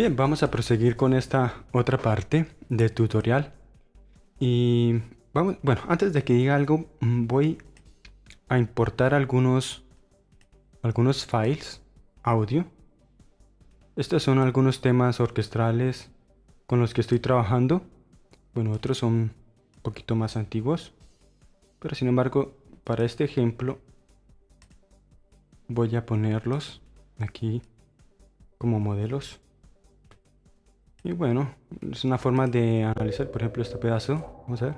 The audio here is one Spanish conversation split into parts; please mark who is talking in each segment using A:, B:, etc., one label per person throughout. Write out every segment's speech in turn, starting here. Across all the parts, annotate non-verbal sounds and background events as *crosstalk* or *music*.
A: Bien, vamos a proseguir con esta otra parte del tutorial. Y vamos, bueno, antes de que diga algo, voy a importar algunos, algunos files audio. Estos son algunos temas orquestrales con los que estoy trabajando. Bueno, otros son un poquito más antiguos. Pero sin embargo, para este ejemplo, voy a ponerlos aquí como modelos. Y bueno, es una forma de analizar, por ejemplo, este pedazo. Vamos a ver.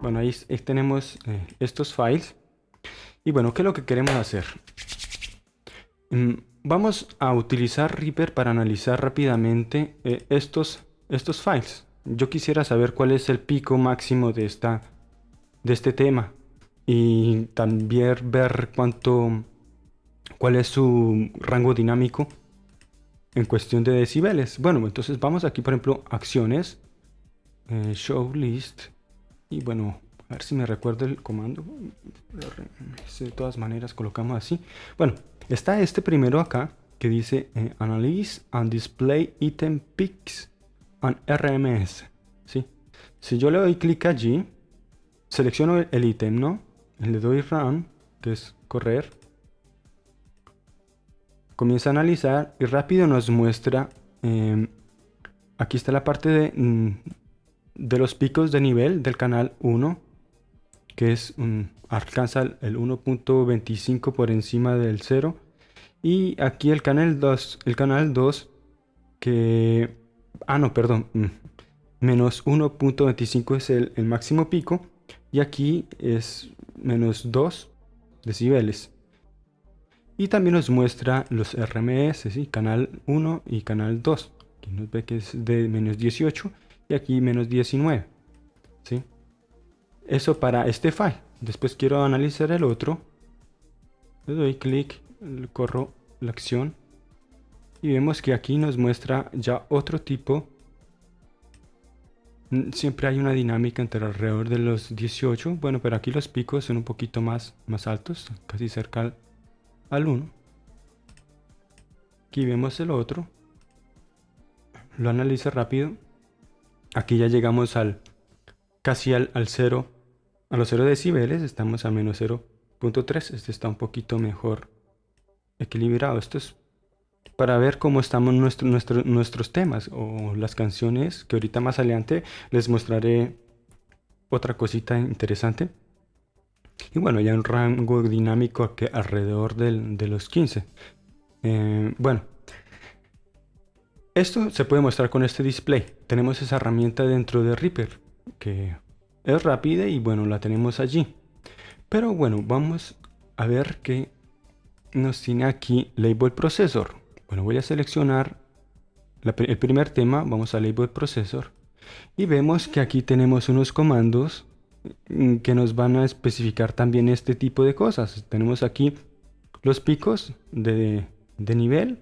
A: Bueno, ahí, tenemos eh, estos files. Y bueno, ¿qué es lo que queremos hacer? Mm, vamos a utilizar Reaper para analizar rápidamente eh, estos, estos files. Yo quisiera saber cuál es el pico máximo de, esta, de este tema. Y también ver cuánto, cuál es su rango dinámico en cuestión de decibeles. Bueno, entonces vamos aquí, por ejemplo, acciones, eh, show list, y bueno, a ver si me recuerdo el comando. De todas maneras, colocamos así. Bueno, está este primero acá que dice eh, Analyze and Display Item Picks on RMS. ¿sí? Si yo le doy clic allí, selecciono el ítem, ¿no? Le doy Run, que es correr comienza a analizar y rápido nos muestra, em, aquí está la parte de, mm, de los picos de nivel del canal 1, que es alcanza el 1.25 por encima del 0. Y aquí el canal 2, el canal 2 que... Ah, no, perdón. Mm, menos 1.25 es el, el máximo pico. Y aquí es menos 2 decibeles. Y también nos muestra los RMS, ¿sí? canal 1 y canal 2. Aquí nos ve que es de menos 18 y aquí menos 19. ¿sí? Eso para este file. Después quiero analizar el otro. Le doy clic, corro la acción. Y vemos que aquí nos muestra ya otro tipo. Mm, siempre hay una dinámica entre alrededor de los 18. Bueno, pero aquí los picos son un poquito más, más altos, casi cerca 1. Aquí vemos el otro. Lo analiza rápido. Aquí ya llegamos al casi al, 0, a los 0 decibeles. Estamos a menos 0.3. Este está un poquito mejor equilibrado. Esto es para ver cómo estamos nuestro, nuestros temas o las canciones que ahorita más adelante les mostraré otra cosita interesante. Y bueno, ya un rango dinámico que alrededor de los 15. Eh, bueno, esto se puede mostrar con este display. Tenemos esa herramienta dentro de Reaper que es rápida y bueno, la tenemos allí. Pero bueno, vamos a ver qué nos tiene aquí Label Processor. Bueno, voy a seleccionar el primer tema, vamos a Label Processor. Y vemos que aquí tenemos unos comandos que nos van a especificar también este tipo de cosas. Tenemos aquí los picos de, nivel,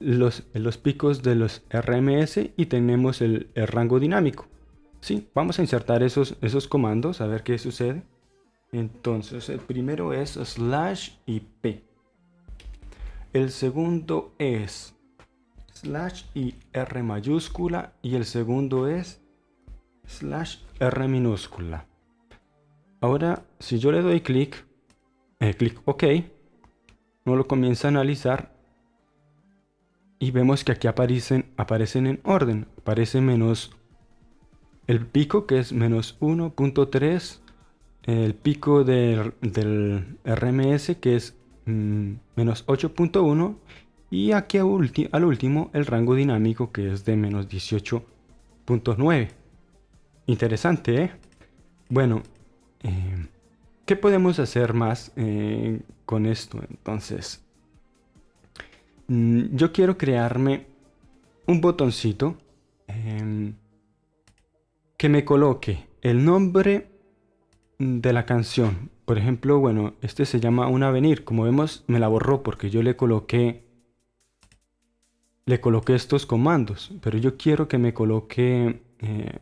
A: los, los, picos de los RMS y tenemos el, rango dinámico. Sí, vamos a insertar esos, esos comandos a ver qué sucede. Entonces el primero es slash ip. El segundo es slash y r mayúscula y el segundo es slash r minúscula. Ahora, si yo le doy clic, eh, clic OK, no lo comienza a analizar y vemos que aquí aparecen, aparecen en orden. Aparece menos el pico que es menos 1.3, el pico del, RMS que es mm, menos 8.1 y aquí al último el rango dinámico que es de menos 18.9. Interesante, ¿eh? Bueno, eh, ¿Qué podemos hacer más eh, con esto? Entonces, mm, yo quiero crearme un botoncito em, que me coloque el nombre de la canción. Por ejemplo, bueno, este se llama Un Avenir. Como vemos, me la borró porque yo le coloqué le coloqué estos comandos. Pero yo quiero que me coloque eh,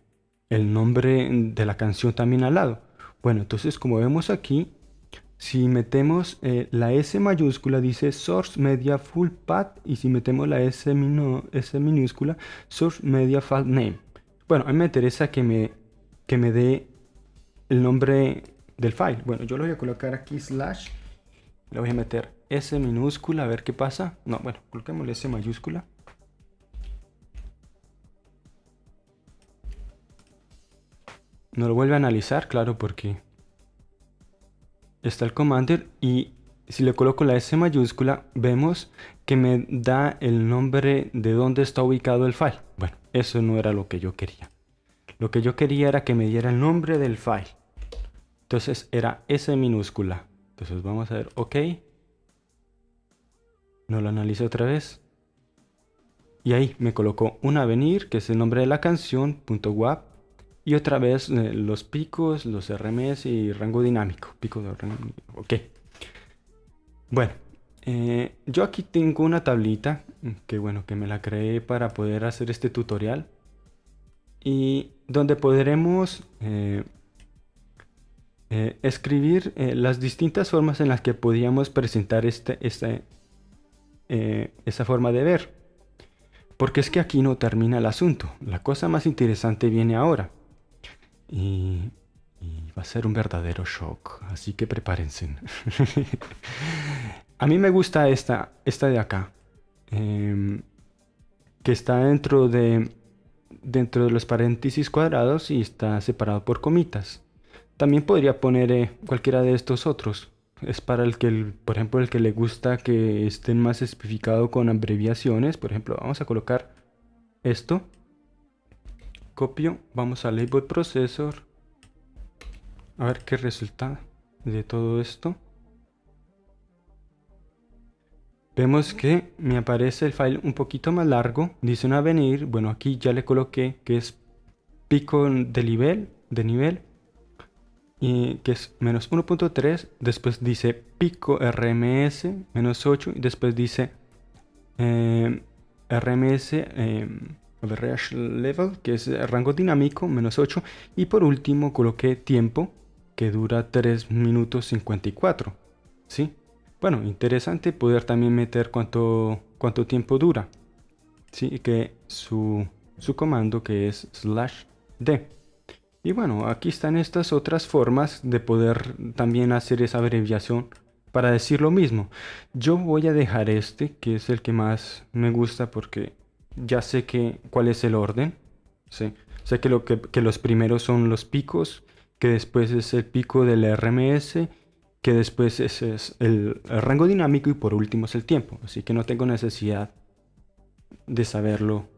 A: el nombre de la canción también al lado. Bueno, entonces como vemos aquí, si metemos eh, la S mayúscula dice Source Media Full Path y si metemos la S, minúscula Source Media File Name. Bueno, a mí me interesa que me, que me dé el nombre del file. Bueno, yo lo voy a colocar aquí slash. Le voy a meter S minúscula a ver qué pasa. No, bueno, coloquemos S mayúscula. No lo vuelve a analizar, claro, porque está el commander y si le coloco la S mayúscula vemos que me da el nombre de dónde está ubicado el file. Bueno, eso no era lo que yo quería. Lo que yo quería era que me diera el nombre del file. Entonces era S minúscula. Entonces vamos a ver, ok. No lo analizo otra vez. Y ahí me colocó un avenir, que es el nombre de la canción, punto .wap, y otra vez eh, los picos, los RMS y rango dinámico. Pico de ok. Bueno, eh, yo aquí tengo una tablita que bueno, que me la creé para poder hacer este tutorial. Y donde podremos eh, escribir las distintas formas en las que podíamos presentar este, este, esa forma de ver. Porque es que aquí no termina el asunto. La cosa más interesante viene ahora. Y, va a ser un verdadero shock, así que prepárense. *laughs* a mí me gusta esta, esta de acá, em, que está dentro de, dentro de los paréntesis cuadrados y está separado por comitas. También podría poner eh, cualquiera de estos otros. Es para el que, por ejemplo, el que le gusta que estén más especificado con abreviaciones. Por ejemplo, vamos a colocar esto copio, vamos a Label Processor, a ver qué resulta de todo esto. Vemos que me aparece el file un poquito más largo, dice un avenir, bueno aquí ya le coloqué que es pico de nivel, de nivel y que es menos 1.3, después dice pico RMS menos 8 y después dice eh, RMS average level, que es rango dinámico, menos 8. Y por último coloqué tiempo, que dura 3 minutos 54. ¿Sí? Bueno, interesante poder también meter cuánto, cuánto tiempo dura. ¿Sí? Que su, su comando que es slash d. Y bueno, aquí están estas otras formas de poder también hacer esa abreviación para decir lo mismo. Yo voy a dejar este, que es el que más me gusta porque ya sé que, cuál es el orden. Sé que, lo que, los primeros son los picos, que después es el pico del RMS, que después es, el, rango dinámico y por último es el tiempo. Así que no tengo necesidad de saberlo,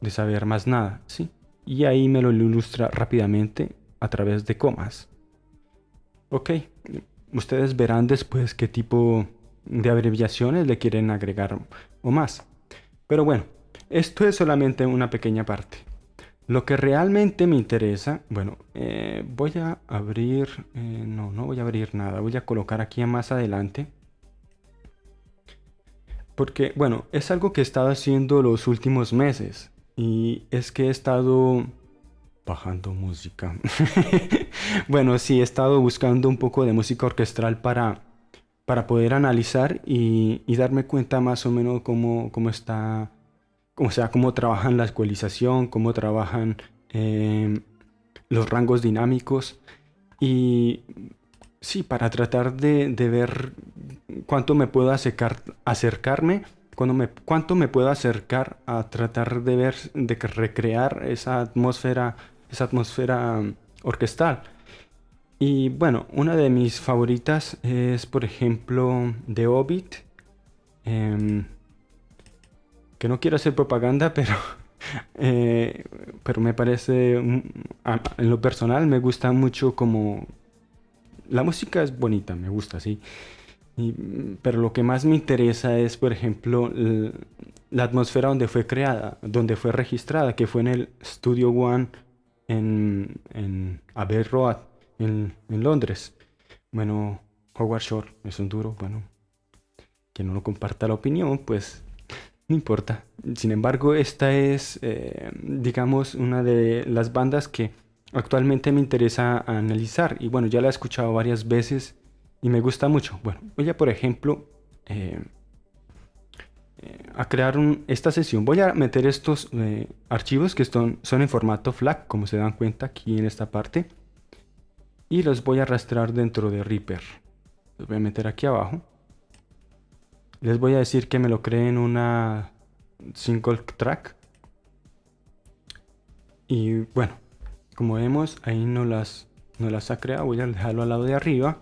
A: de saber más nada. ¿sí? Y ahí me lo ilustra rápidamente a través de comas. Ok, ustedes verán después qué tipo de abreviaciones le quieren agregar o más. Pero bueno, esto es solamente una pequeña parte. Lo que realmente me interesa, bueno, eh, voy a abrir, eh, no, no voy a abrir nada, voy a colocar aquí más adelante. Porque, bueno, es algo que he estado haciendo los últimos meses. Y es que he estado bajando música. *laughs* bueno, sí, he estado buscando un poco de música orquestral para para poder analizar y, darme cuenta más o menos cómo, cómo está, o sea, cómo trabajan la ecualización, cómo trabajan em, los rangos dinámicos y sí, para tratar de, ver cuánto me puedo acercar, acercarme, cuánto me, cuánto me puedo acercar a tratar de ver, de recrear esa atmósfera, esa atmósfera orquestal. Y bueno, una de mis favoritas es, por ejemplo, The Hobbit. Em, que no quiero hacer propaganda, *laughs* pero, eh, pero me parece, en lo personal, me gusta mucho como... La música es bonita, me gusta, sí. pero lo que más me interesa es, por ejemplo, la atmósfera donde fue creada, donde fue registrada, que fue en el Studio One en, en Road en, Londres. Bueno, Howard Shore es un duro, bueno, que no lo comparta la opinión, pues no importa. Sin embargo, esta es, eh, digamos, una de las bandas que actualmente me interesa analizar. Y bueno, ya la he escuchado varias veces y me gusta mucho. Bueno, voy a por ejemplo eh, eh, a crear esta sesión. Voy a meter estos archivos que son, son en formato FLAC, como se dan cuenta aquí en esta parte. Y los voy a arrastrar dentro de Reaper. Los voy a meter aquí abajo. Les voy a decir que me lo creen una single track. Y bueno, como vemos, ahí no las, no las ha creado. Voy a dejarlo al lado de arriba